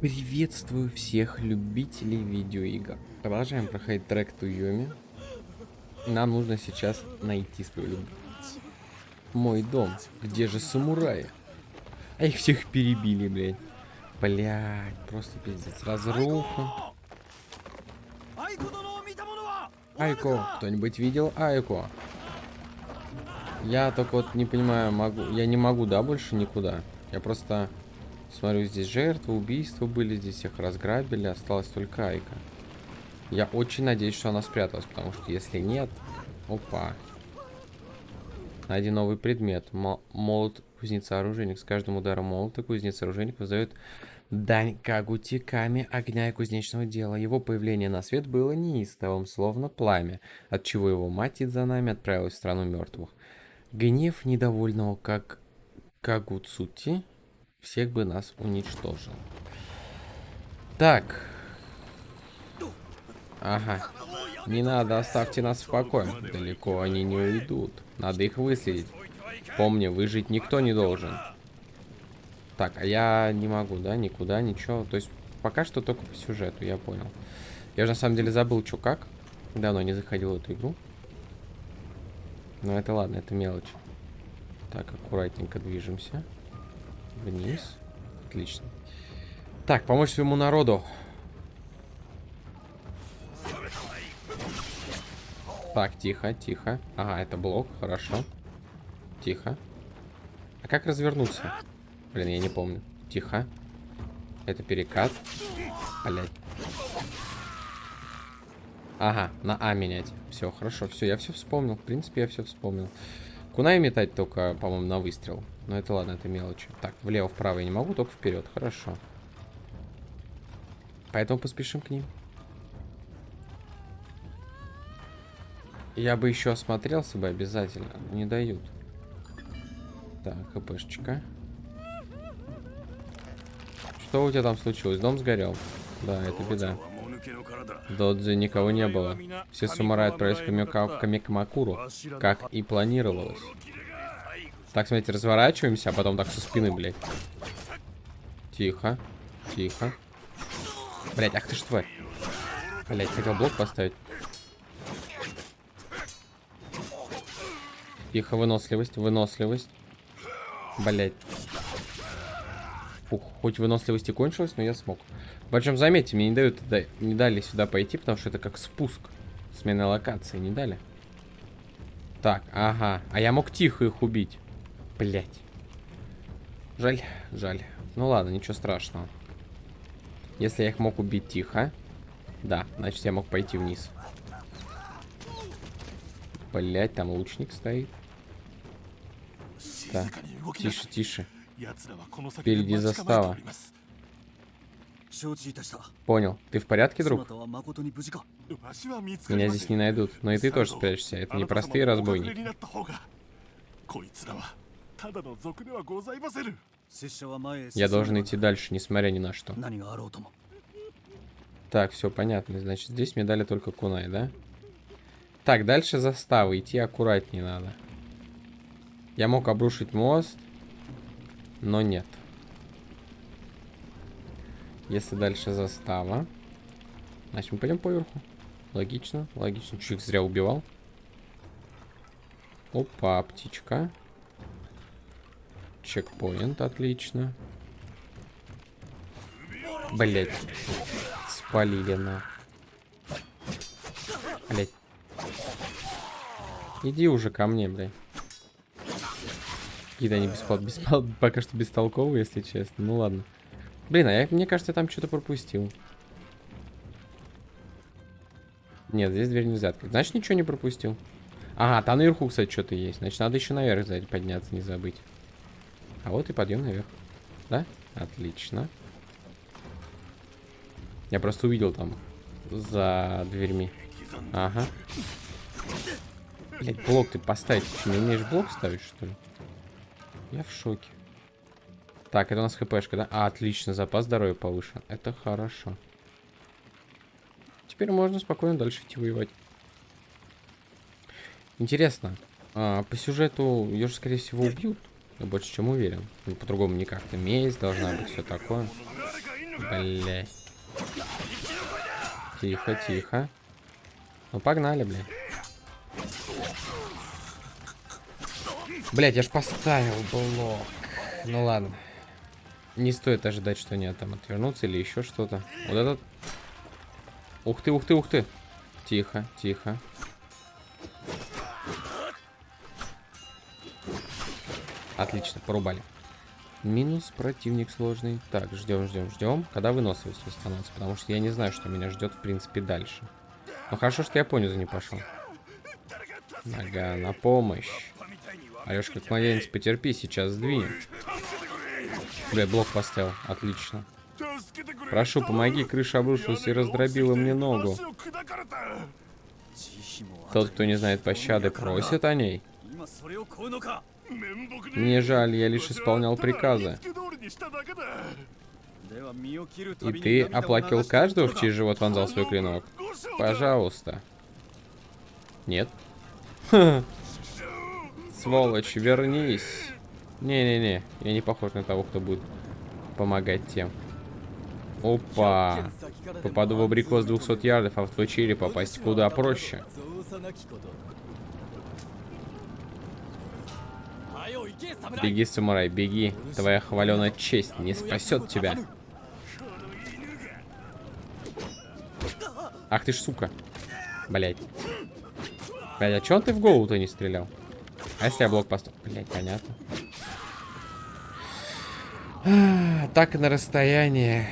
Приветствую всех любителей видеоигр. Продолжаем проходить трек Туюми. Нам нужно сейчас найти свою любовь. Мой дом. Где же самураи? А их всех перебили, блядь. Блядь, просто пиздец. Разруха. Айко. Кто-нибудь видел Айко? Я только вот не понимаю, могу... Я не могу, да, больше никуда? Я просто смотрю, здесь жертвы, убийства были, здесь всех разграбили, осталась только Айка. Я очень надеюсь, что она спряталась, потому что если нет... Опа. Найди новый предмет. молот кузнеца-оружейник. С каждым ударом молота кузнец-оружейник выдает дань кагутиками огня и кузнечного дела. Его появление на свет было неистовым, словно пламя, отчего его мать за нами отправилась в страну мертвых. Гнев недовольного как Кагуцути всех бы нас уничтожил. Так. Ага. Не надо, оставьте нас в покое. Далеко они не уйдут. Надо их выследить. Помни, выжить никто не должен. Так, а я не могу, да, никуда, ничего. То есть пока что только по сюжету, я понял. Я же на самом деле забыл, что как. Давно не заходил в эту игру. Но это ладно, это мелочь. Так, аккуратненько движемся. Вниз. Отлично. Так, помочь своему народу. Так, тихо, тихо. Ага, это блок, хорошо. Тихо. А как развернуться? Блин, я не помню. Тихо. Это перекат. Блять. Ага, на А менять. Все, хорошо, все, я все вспомнил. В принципе, я все вспомнил. Кунай метать только, по-моему, на выстрел. Но это ладно, это мелочи. Так, влево-вправо я не могу, только вперед. Хорошо. Поэтому поспешим к ним. Я бы еще осмотрелся бы обязательно. Не дают. Так, хпшечка. Что у тебя там случилось? Дом сгорел. Да, это беда. Додзи никого не было. Все самураи отправились к Камикамакуру, как и планировалось. Так, смотрите, разворачиваемся, а потом так со спины, блядь. Тихо. Тихо. Блядь, ах ты ж тварь. Блядь, хотел блок поставить. Тихо, выносливость, выносливость. Блядь. Фух, хоть выносливости кончилась, но я смог. Причем, заметьте, мне не дают, не дали сюда пойти, потому что это как спуск. Смена локации, не дали. Так, ага. А я мог тихо их убить. Блять. Жаль, жаль. Ну ладно, ничего страшного. Если я их мог убить тихо. Да, значит я мог пойти вниз. Блять, там лучник стоит. Так, тише, тише. Впереди застава. Понял. Ты в порядке, друг? Меня здесь не найдут. Но и ты тоже спрячешься. Это не простые разбойники. Я должен идти дальше, несмотря ни на что. Так, все понятно. Значит, здесь мне дали только кунай, да? Так, дальше застава. Идти аккуратнее надо. Я мог обрушить мост, но нет. Если дальше застава. Значит, мы пойдем поверху. Логично, логично. Чуть зря убивал. Опа, птичка. Чекпоинт, отлично. Блять. Спалили на. Блять. Иди уже ко мне, блядь. Какие-то они беспол... Беспол... пока что бестолковые, если честно. Ну ладно. Блин, а я, мне кажется, я там что-то пропустил. Нет, здесь дверь нельзя открыть. Значит, ничего не пропустил. Ага, там наверху, кстати, что-то есть. Значит, надо еще наверх сзади подняться, не забыть. А вот и подъем наверх. Да? Отлично. Я просто увидел там за дверьми. Ага. Блять, блок ты поставить. Ты не умеешь блок ставить, что ли? Я в шоке. Так, это у нас хпшка, да? А, отлично, запас здоровья повышен. Это хорошо. Теперь можно спокойно дальше идти воевать. Интересно, а, по сюжету ее же, скорее всего, убьют. Я больше чем уверен. Ну, по-другому никак. То месть должна быть, все такое. Бля. Тихо, тихо. Ну погнали, блядь. Блять, я ж поставил блок. Ну ладно. Не стоит ожидать, что они там отвернутся или еще что-то. Вот этот... Ух ты, ух ты, ух ты. Тихо, тихо. Отлично, порубали. Минус противник сложный. Так, ждем, ждем, ждем. Когда выносливость восстановится? Потому что я не знаю, что меня ждет, в принципе, дальше. Ну хорошо, что я понизу не пошел. Нога на помощь. Орешь как младенец, потерпи, сейчас сдвинем. Бля, блок поставил. Отлично. Прошу, помоги, крыша обрушилась и раздробила мне ногу. Тот, кто не знает пощады, просит о ней. Мне жаль, я лишь исполнял приказы. И ты оплакивал каждого, в чей живот вонзал свой клинок? Пожалуйста. Нет? Сволочь, вернись. Не-не-не, я не похож на того, кто будет помогать тем. Опа. Попаду в абрикос 200 ярдов, а в твой череп попасть куда проще. Беги, самурай, беги. Твоя хваленая честь не спасет тебя. Ах ты ж сука. Блять. Блять, а чё ты в голову-то не стрелял? А если я блок поставил? Блять, понятно. Так на расстоянии.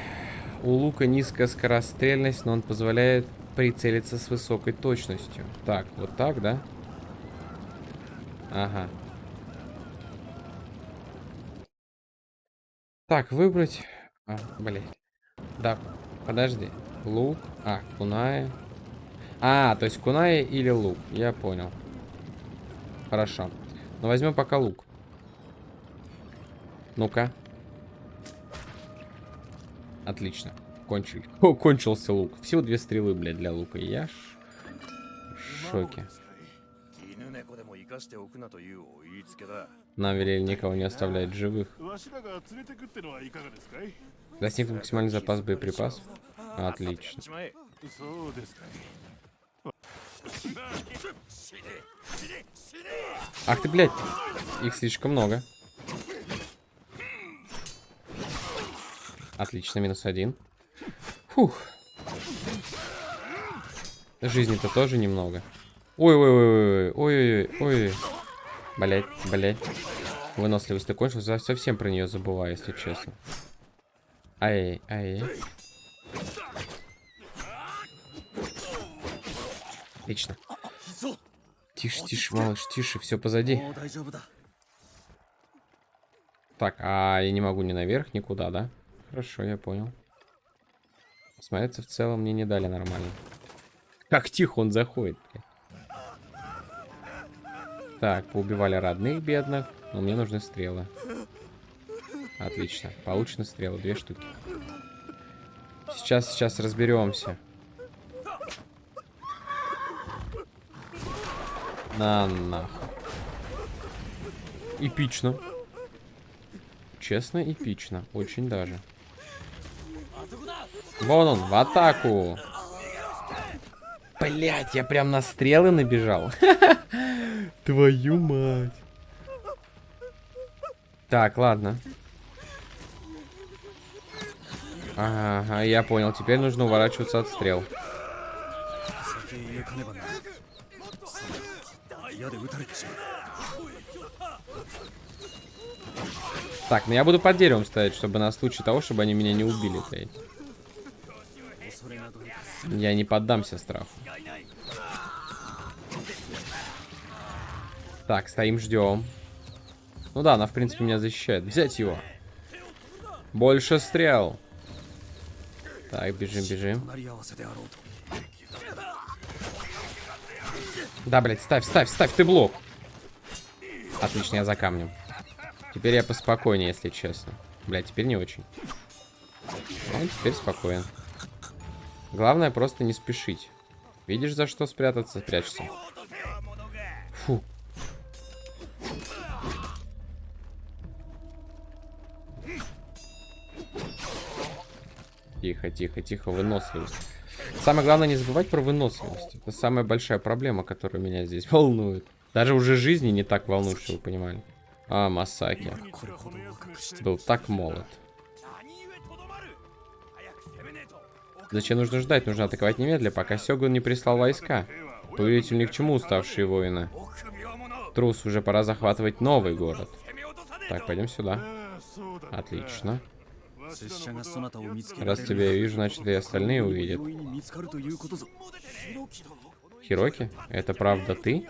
У лука низкая скорострельность, но он позволяет прицелиться с высокой точностью. Так, вот так, да? Ага. Так, выбрать... А, блядь. Да, подожди. Лук. А, куная. А, то есть куная или лук. Я понял. Хорошо. Но возьмем пока лук. Ну-ка. Отлично. Кончили. О, кончился лук. Всего две стрелы, блядь, для лука. Я ж... в шоке. Нам велели никого не оставлять живых. Достиг максимальный запас боеприпасов. Отлично. Ах ты, блядь. Их слишком много. Отлично, минус один. Фух. Жизни-то тоже немного. Ой-ой-ой-ой-ой-ой-ой. Блять, блять. Выносливость кончилась. Совсем про нее забываю, если честно. Ай, ай. Отлично. Тише, тише, малыш, тише, все позади. Так, а я не могу ни наверх, никуда, да? Хорошо, я понял. Смотрится, в целом мне не дали нормально. Как тихо он заходит. Так, поубивали родных бедных. Но мне нужны стрелы. Отлично. Получены стрелы. Две штуки. Сейчас, сейчас разберемся. На нахуй. Эпично. Честно, эпично. Очень даже. Вон он, в атаку. Блять, я прям на стрелы набежал. Твою мать. Так, ладно. Ага, я понял. Теперь нужно уворачиваться от стрел. Так, ну я буду под деревом стоять, чтобы на случай того, чтобы они меня не убили, блядь. Я не поддамся страху. Так, стоим, ждем. Ну да, она, в принципе, меня защищает. Взять его. Больше стрел. Так, бежим, бежим. Да, блядь, ставь, ставь, ставь, ты блок. Отлично, я за камнем. Теперь я поспокойнее, если честно. Блядь, теперь не очень. Ну, теперь спокоен. Главное просто не спешить. Видишь, за что спрятаться? Прячься. Фу. Тихо, тихо, тихо, выносливость. Самое главное не забывать про выносливость. Это самая большая проблема, которая меня здесь волнует. Даже уже жизни не так волнует, чтобы вы понимали. А, Масаки. Был так молод. Зачем нужно ждать? Нужно атаковать немедля, пока Сёгун не прислал войска. Повелитель ни к чему уставшие воины. Трус, уже пора захватывать новый город. Так, пойдем сюда. Отлично. Раз тебя я вижу, значит и остальные увидят. Хироки, это правда ты?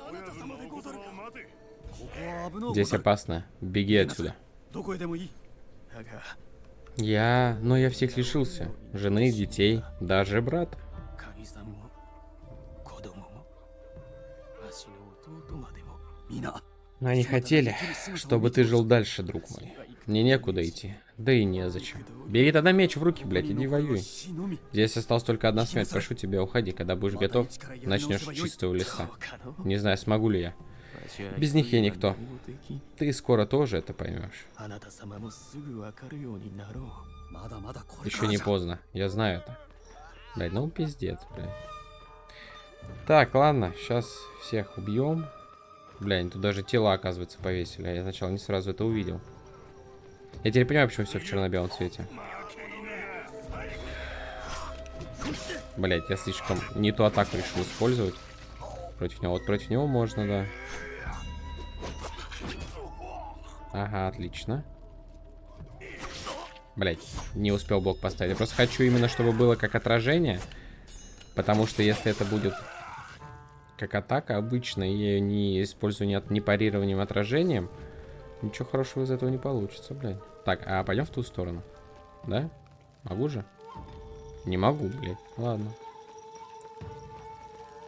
Здесь опасно. Беги отсюда. Я... Но я всех лишился. Жены, детей, даже брат. Но они хотели, чтобы ты жил дальше, друг мой. Мне некуда идти. Да и незачем. Бери тогда меч в руки, блядь, иди воюй. Здесь осталась только одна смерть. Прошу тебя, уходи. Когда будешь готов, начнешь с чистого листа. Не знаю, смогу ли я. Без них я никто. Ты скоро тоже это поймешь. Еще не поздно. Я знаю это. Блядь, ну пиздец, блядь. Так, ладно, сейчас всех убьем. Блядь, тут даже тела, оказывается, повесили. А я сначала не сразу это увидел. Я теперь понимаю, почему все в черно-белом цвете. Блять, я слишком не ту атаку решил использовать. Против него. Вот против него можно, да. Ага, отлично. Блять, не успел блок поставить. Я просто хочу именно, чтобы было как отражение. Потому что если это будет как атака обычно, я ее не использую ни, ни парированием, отражением, ничего хорошего из этого не получится, блядь. Так, а пойдем в ту сторону. Да? Могу же? Не могу, блядь. Ладно.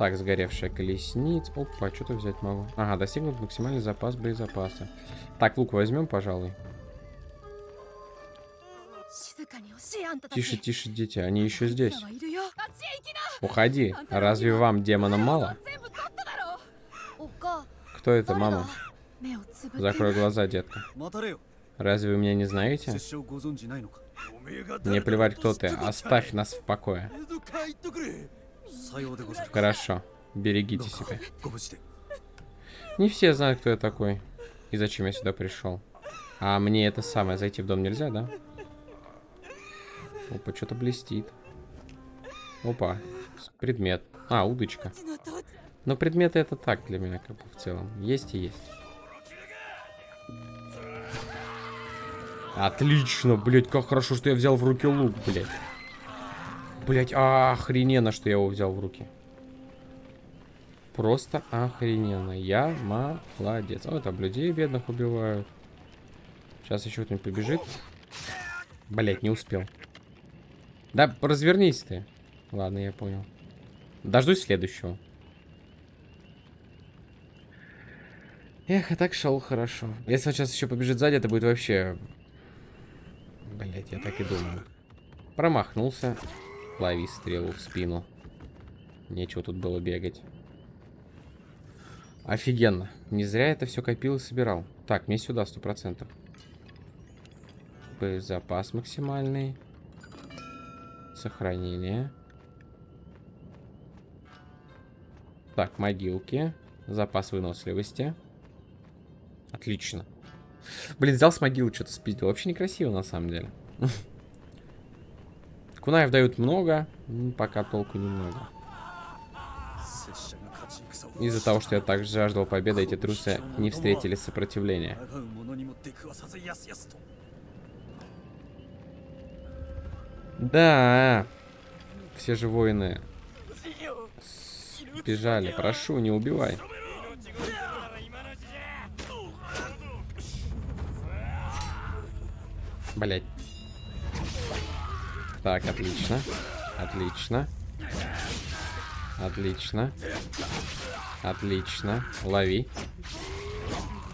Так, сгоревшая колесница. Опа, что-то взять могу. Ага, достигнут максимальный запас боезапаса. Так, лук возьмем, пожалуй. Тише, тише, дети, они еще здесь. Уходи. Разве вам, демонам, мало? Кто это, мама? Закрой глаза, детка. Разве вы меня не знаете? Мне плевать, кто ты. Оставь нас в покое. Хорошо. Берегите себя. Не все знают, кто я такой. И зачем я сюда пришел. А мне это самое, зайти в дом нельзя, да? Опа, что-то блестит. Опа, предмет. А, удочка. Но предметы это так для меня, как бы в целом. Есть и есть. Отлично, блять, как хорошо, что я взял в руки лук, блять. Блять, охрененно, что я его взял в руки. Просто охрененно. Я молодец. О, там людей бедных убивают. Сейчас еще кто-нибудь побежит. Блять, не успел. Да, развернись ты. Ладно, я понял. Дождусь следующего. Эх, а так шел хорошо. Если он сейчас еще побежит сзади, это будет вообще... Блять, я так и думаю. Промахнулся. Лови стрелу в спину. Нечего тут было бегать. Офигенно. Не зря это все копил и собирал. Так, мне сюда сто процентов. Запас максимальный. Сохранение. Так, могилки. Запас выносливости. Отлично. Блин, взял с могилы что-то спиздил. Вообще некрасиво, на самом деле. Кунаев дают много, пока толку немного. Из-за того, что я так жаждал победы, эти трусы не встретили сопротивления. Да, все же воины бежали. Прошу, не убивай. Блять. Так, отлично. Отлично. Отлично. Отлично. Лови.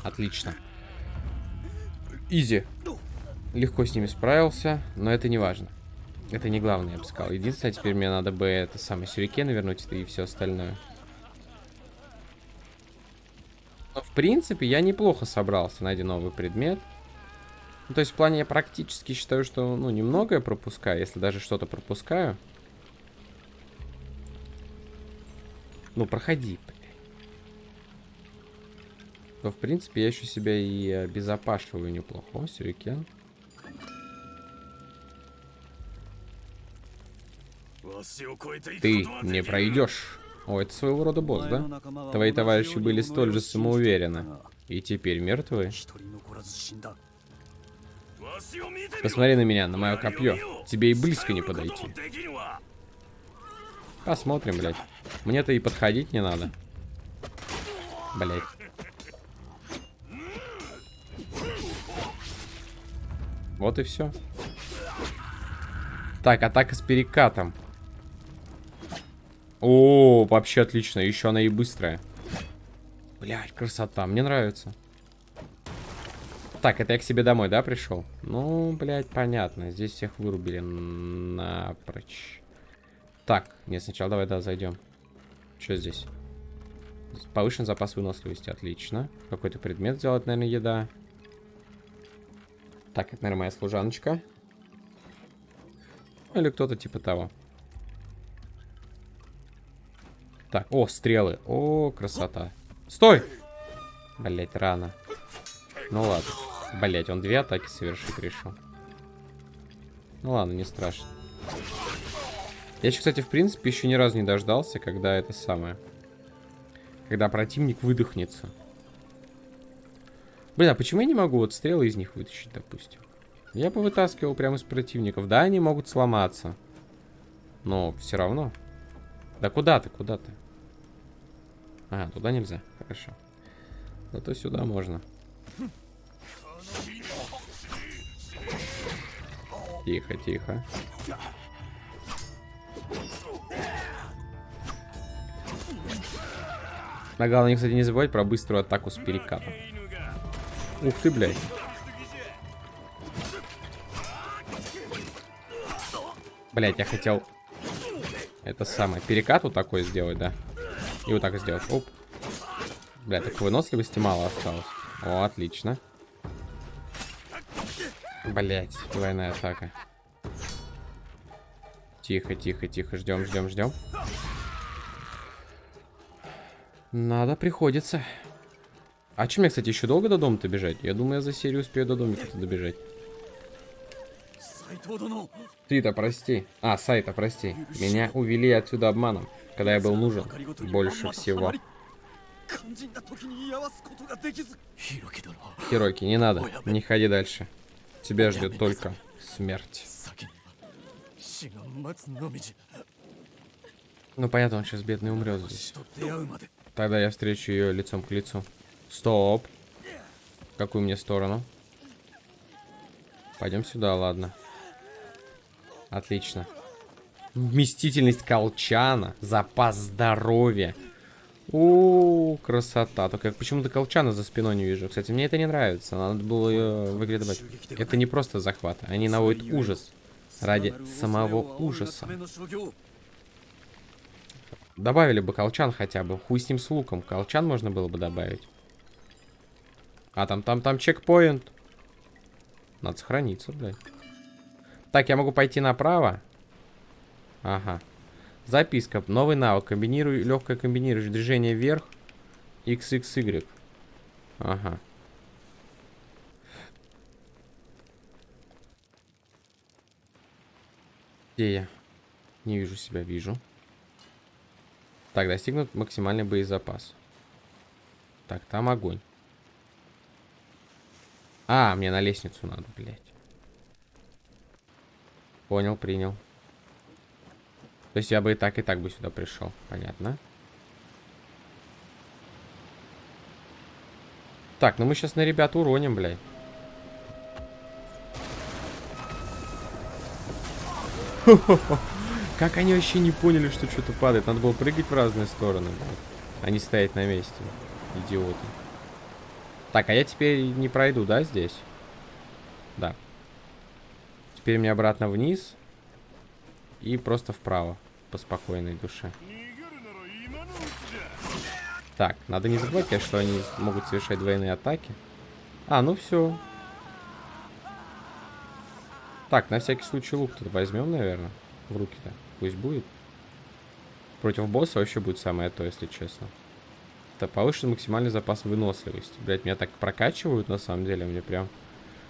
Отлично. Изи. Легко с ними справился, но это не важно. Это не главное, я бы сказал. Единственное, теперь мне надо бы это самое сюрикен вернуть и все остальное. Но, в принципе, я неплохо собрался. Найди новый предмет. Ну, то есть в плане я практически считаю, что, ну, немногое пропускаю, если даже что-то пропускаю. Ну, проходи, То, в принципе, я еще себя и обезопашиваю неплохо. О, сюрикен. Ты не пройдешь. О, это своего рода босс, да? Твои товарищи были столь же самоуверены. И теперь мертвы? Посмотри на меня, на мое копье. Тебе и близко не подойти. Посмотрим, блядь. Мне-то и подходить не надо. Блядь. Вот и все. Так, атака с перекатом. О, вообще отлично. Еще она и быстрая. Блять, красота. Мне нравится. Так, это я к себе домой, да, пришел? Ну, блядь, понятно. Здесь всех вырубили напрочь. Так, нет, сначала давай, да, зайдем. Что здесь? Повышен запас выносливости, отлично. Какой-то предмет сделать, наверное, еда. Так, это, наверное, моя служаночка. Или кто-то типа того. Так, о, стрелы. О, красота. Стой! Блять, рано. Ну ладно. Блять, он две атаки совершить решил. Ну ладно, не страшно. Я еще, кстати, в принципе, еще ни разу не дождался, когда это самое. Когда противник выдохнется. Блин, а почему я не могу вот стрелы из них вытащить, допустим? Я бы вытаскивал прямо из противников. Да, они могут сломаться. Но все равно. Да куда ты, куда ты? А, туда нельзя. Хорошо. Зато сюда можно. Тихо, тихо. На главное, кстати, не забывать про быструю атаку с перекатом. Ух ты, блядь. Блять, я хотел это самое, перекат вот такой сделать, да? И вот так сделать. Оп. Бля, так выносливости мало осталось. О, отлично. Блять, двойная атака. Тихо, тихо, тихо. Ждем, ждем, ждем. Надо, приходится. А чем мне, кстати, еще долго до дома-то бежать? Я думаю, я за серию успею до домика-то добежать. Ты-то прости. А, Сайта, прости. Меня увели отсюда обманом когда я был нужен больше всего. Хироки, не надо, не ходи дальше. Тебя ждет только смерть. Ну понятно, он сейчас бедный умрет здесь. Тогда я встречу ее лицом к лицу. Стоп. какую мне сторону? Пойдем сюда, ладно. Отлично. Вместительность колчана, запас здоровья. О, красота. Только почему-то колчана за спиной не вижу. Кстати, мне это не нравится. Надо было ее выглядывать. Это не просто захват. Они наводят ужас. Ради самого ужаса. Добавили бы колчан хотя бы. Хуй с ним с луком. Колчан можно было бы добавить. А, там, там, там чекпоинт. Надо сохраниться, блядь. Так, я могу пойти направо. Ага. Записка. Новый навык. Комбинируй, легкое комбинируешь движение вверх. XXY. Ага. Где я? Не вижу себя, вижу. Так, достигнут максимальный боезапас. Так, там огонь. А, мне на лестницу надо, блядь. Понял, принял. То есть я бы и так, и так бы сюда пришел. Понятно. Так, ну мы сейчас на ребят уроним, блядь. Как они вообще не поняли, что что-то падает? Надо было прыгать в разные стороны. А не стоять на месте. Идиоты. Так, а я теперь не пройду, да, здесь? Да. Теперь мне обратно вниз. И просто вправо по спокойной душе. Так, надо не забывать, конечно, что они могут совершать двойные атаки. А, ну все. Так, на всякий случай лук тут возьмем, наверное. В руки-то. Пусть будет. Против босса вообще будет самое то, если честно. Это повышен максимальный запас выносливости. Блять, меня так прокачивают, на самом деле. Мне прям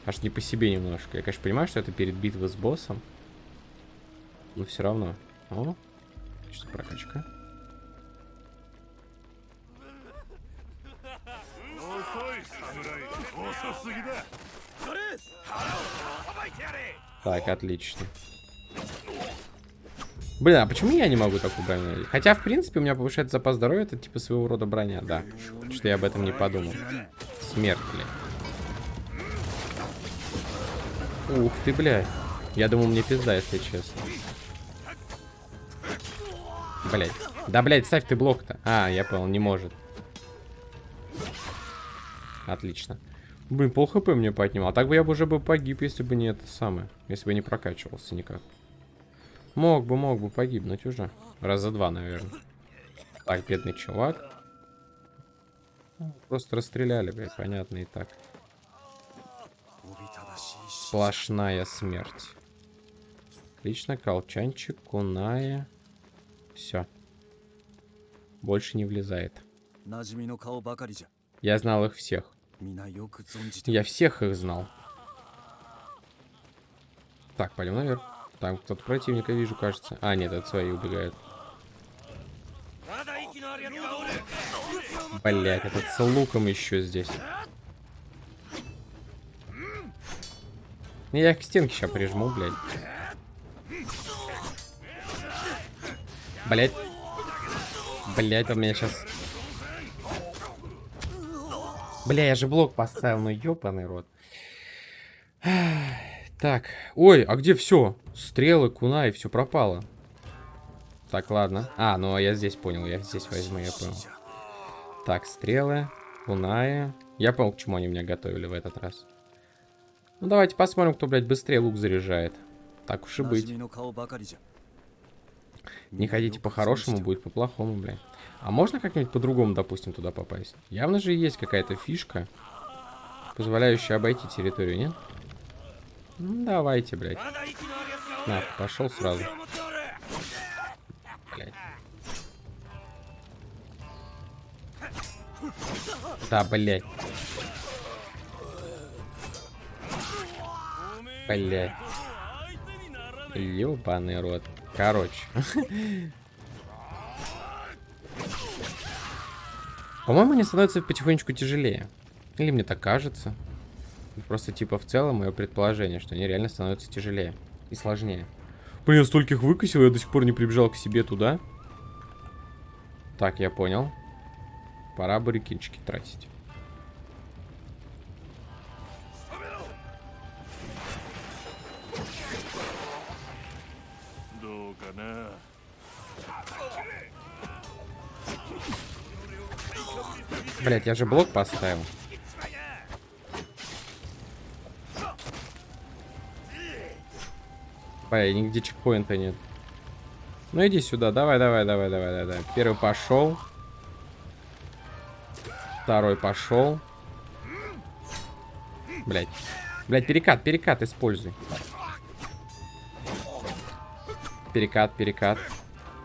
аж не по себе немножко. Я, конечно, понимаю, что это перед битвой с боссом. Но все равно. О, что прокачка. Так, отлично. Блин, а почему я не могу такую броню? Хотя, в принципе, у меня повышает запас здоровья, это типа своего рода броня, да. Что я об этом не подумал. Смерть, блядь. Ух ты, блядь. Я думал, мне пизда, если честно. Блядь. Да, блядь, ставь ты блок-то. А, я понял, не может. Отлично. Блин, пол хп мне поднимал. А так бы я бы уже бы погиб, если бы не это самое. Если бы не прокачивался никак. Мог бы, мог бы погибнуть уже. Раза два, наверное. Так, бедный чувак. Просто расстреляли, блядь, понятно и так. Сплошная смерть. Отлично, колчанчик, куная. Все. Больше не влезает. Я знал их всех. Я всех их знал. Так, пойдем наверх. Там кто-то противника вижу, кажется. А, нет, это свои убегают. Блять, этот с луком еще здесь. Я их к стенке сейчас прижму, блядь. Блять. Блять, он меня сейчас... Бля, я же блок поставил, ну ёбаный рот. Так, ой, а где все? Стрелы, куна и все пропало. Так, ладно. А, ну а я здесь понял, я здесь возьму, я понял. Так, стрелы, куная. Я понял, к чему они меня готовили в этот раз. Ну давайте посмотрим, кто, блядь, быстрее лук заряжает. Так уж и быть. Не ходите по-хорошему, будет по-плохому, блядь. А можно как-нибудь по-другому, допустим, туда попасть? Явно же есть какая-то фишка, позволяющая обойти территорию, нет? Ну, давайте, блядь. На, пошел сразу. Блядь. Да, блядь. Блядь. Ёбаный рот. Короче. По-моему, они становятся потихонечку тяжелее. Или мне так кажется. Просто типа в целом мое предположение, что они реально становятся тяжелее и сложнее. Блин, я стольких выкосил, я до сих пор не прибежал к себе туда. Так, я понял. Пора баррикинчики тратить. Блять, я же блок поставил. Бля, нигде чекпоинта нет. Ну иди сюда, давай, давай, давай, давай, давай. Первый пошел. Второй пошел. Блять. Блять, перекат, перекат используй. Перекат, перекат.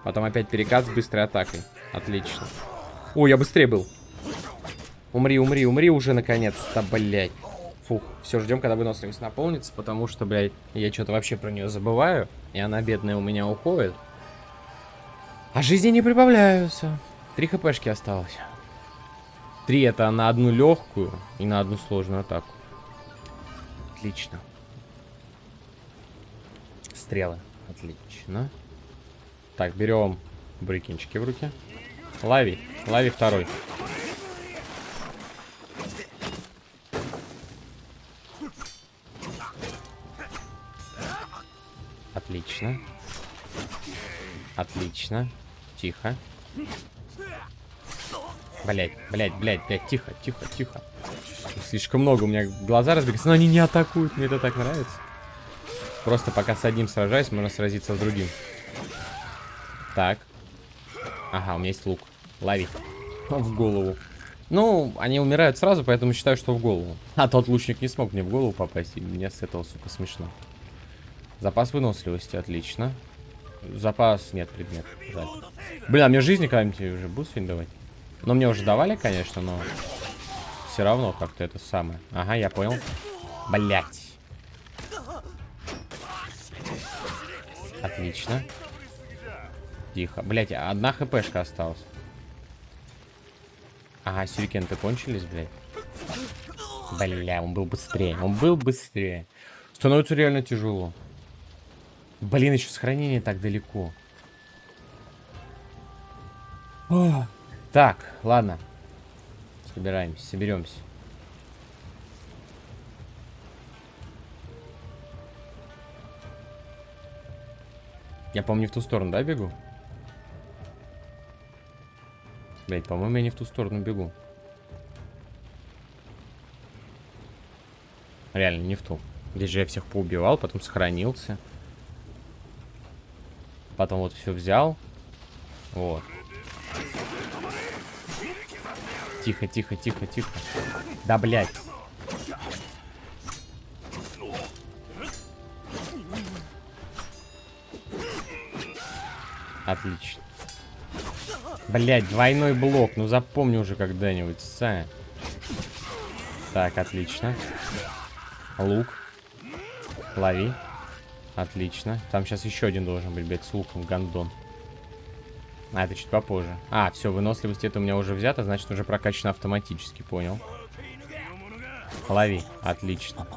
Потом опять перекат с быстрой атакой. Отлично. О, я быстрее был. Умри, умри, умри уже наконец-то, блядь. Фух, все, ждем, когда выносливость наполнится, потому что, блядь, я что-то вообще про нее забываю, и она, бедная, у меня уходит. А жизни не прибавляются. Три хпшки осталось. Три это на одну легкую и на одну сложную атаку. Отлично. Стрелы. Отлично. Так, берем брикинчики в руки. Лави. Лави второй. Отлично. Отлично. Тихо. Блять, блять, блять, блять, тихо, тихо, тихо. Слишком много, у меня глаза разбегаются, но они не атакуют, мне это так нравится. Просто пока с одним сражаюсь, можно сразиться с другим. Так. Ага, у меня есть лук. Лови. В голову. Ну, они умирают сразу, поэтому считаю, что в голову. А тот лучник не смог мне в голову попасть, и мне с этого, сука, смешно. Запас выносливости, отлично. Запас... Нет, предмет. Жаль. Блин, а мне жизни когда-нибудь уже будут сегодня давать? Ну, мне уже давали, конечно, но... Все равно как-то это самое. Ага, я понял. Блять. Отлично. Тихо. Блять, одна хпшка осталась. Ага, сюрикенты кончились, блядь. Бля, он был быстрее. Он был быстрее. Становится реально тяжело. Блин, еще сохранение так далеко. О, так, ладно. Собираемся, соберемся. Я, по-моему, не в ту сторону, да, бегу? Блять, по-моему, я не в ту сторону бегу. Реально, не в ту. Здесь же я всех поубивал, потом сохранился. Потом вот все взял. Вот. Тихо, тихо, тихо, тихо. Да, блядь. Отлично. Блять, двойной блок. Ну запомни уже когда-нибудь, Са. Так, отлично. Лук. Лови. Отлично. Там сейчас еще один должен быть, блядь, с луком, гандон. А, это чуть попозже. А, все, выносливость это у меня уже взято, значит уже прокачано автоматически, понял. Лови. Отлично.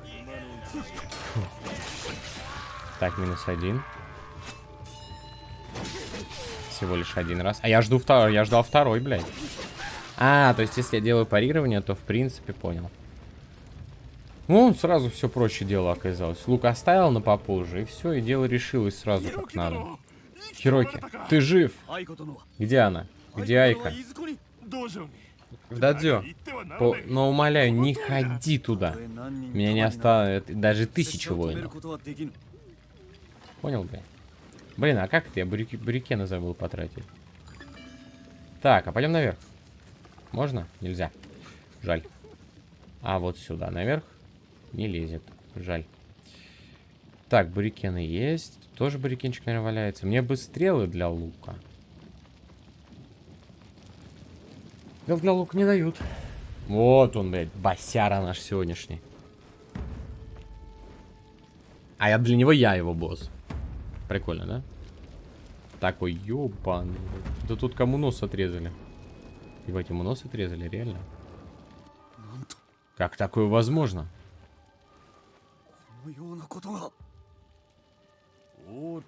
Так, минус один. Всего лишь один раз. А я жду второй, я ждал второй, блядь. А, то есть если я делаю парирование, то в принципе понял. Ну, сразу все проще дело оказалось. Лук оставил на попозже, и все, и дело решилось сразу как надо. Хироки, ты жив? Где она? Где Айка? Дадзё. По... Но умоляю, не ходи туда. Меня не осталось даже тысячи воинов. Понял, блин? Блин, а как это я бурики... бурикены забыл потратить? Так, а пойдем наверх. Можно? Нельзя. Жаль. А вот сюда, наверх. Не лезет. Жаль. Так, бурикены есть. Тоже бурикенчик, наверное, валяется. Мне бы стрелы для лука. Стрел для лука не дают. Вот он, блядь, басяра наш сегодняшний. А я для него я его босс. Прикольно, да? Такой, ёбаный. Да тут кому нос отрезали? Ебать, ему нос отрезали, реально? Как такое возможно?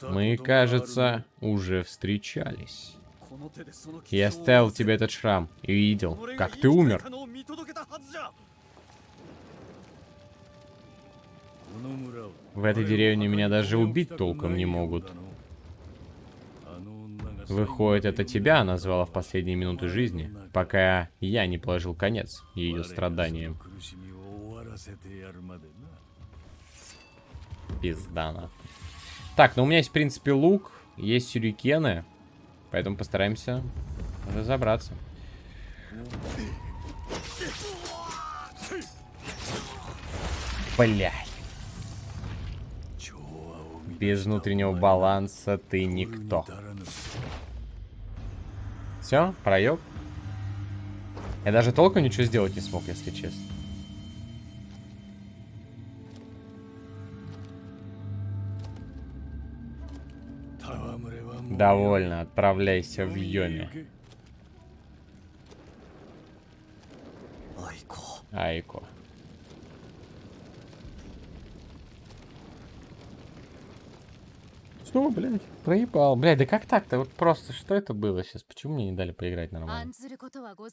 Мы, кажется, уже встречались. Я оставил тебе этот шрам и видел, как ты умер. В этой деревне меня даже убить толком не могут. Выходит, это тебя назвала в последние минуты жизни, пока я не положил конец ее страданиям. Пиздана. Так, ну у меня есть, в принципе, лук, есть сюрикены, поэтому постараемся разобраться. Блядь. Без внутреннего баланса ты никто. Все, проеб. Я даже толком ничего сделать не смог, если честно. Довольно, отправляйся в Йоми. Айко. Снова, блядь, проебал. Блядь, да как так-то? Вот просто, что это было сейчас? Почему мне не дали поиграть нормально?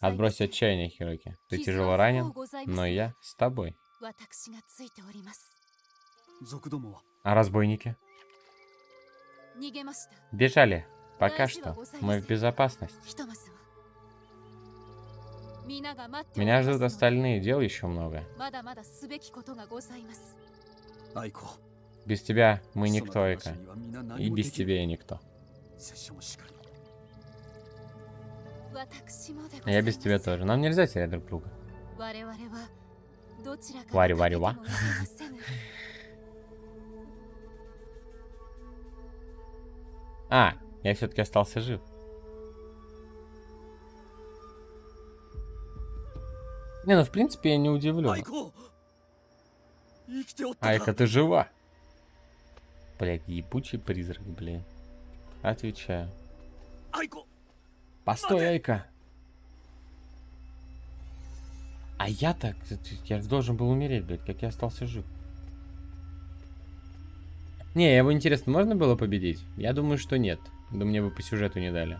Отбрось отчаяние, Хироки. Ты тяжело ранен, но я с тобой. А разбойники? Бежали. Пока что. Мы в безопасности. Меня ждут остальные, дел еще много. Без тебя мы никто, Эйка. И без тебя я никто. Я без тебя тоже. Нам нельзя терять друг друга. А, я все-таки остался жив. Не, ну в принципе я не удивлен. Айка, ты жива? Блядь, ебучий призрак, блин. Отвечаю. Айко. Постой, Айка. А я так, я должен был умереть, блядь, как я остался жив. Не, его интересно, можно было победить? Я думаю, что нет. Да мне бы по сюжету не дали.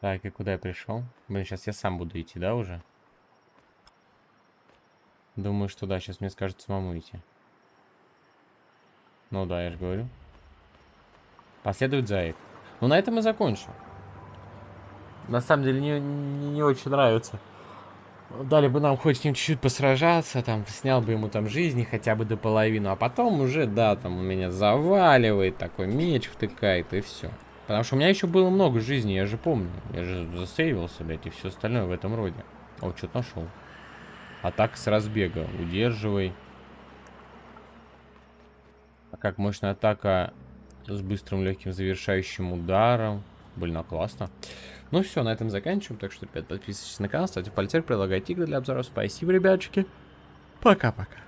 Так, и куда я пришел? Блин, сейчас я сам буду идти, да, уже? Думаю, что да, сейчас мне скажут самому идти. Ну да, я же говорю. Последует заик. Ну, на этом и закончу. На самом деле, не, не, не очень нравится. Дали бы нам хоть с ним чуть-чуть посражаться, там, снял бы ему там жизни хотя бы до половины, а потом уже, да, там, у меня заваливает, такой меч втыкает, и все. Потому что у меня еще было много жизни, я же помню. Я же засейвился, блядь, и все остальное в этом роде. О, что-то нашел. Атака с разбега. Удерживай. А как мощная атака с быстрым легким завершающим ударом. Блин, а классно. Ну все, на этом заканчиваем. Так что, ребят, подписывайтесь на канал, ставьте пальцы, предлагайте игры для обзоров. Спасибо, ребяточки. Пока-пока.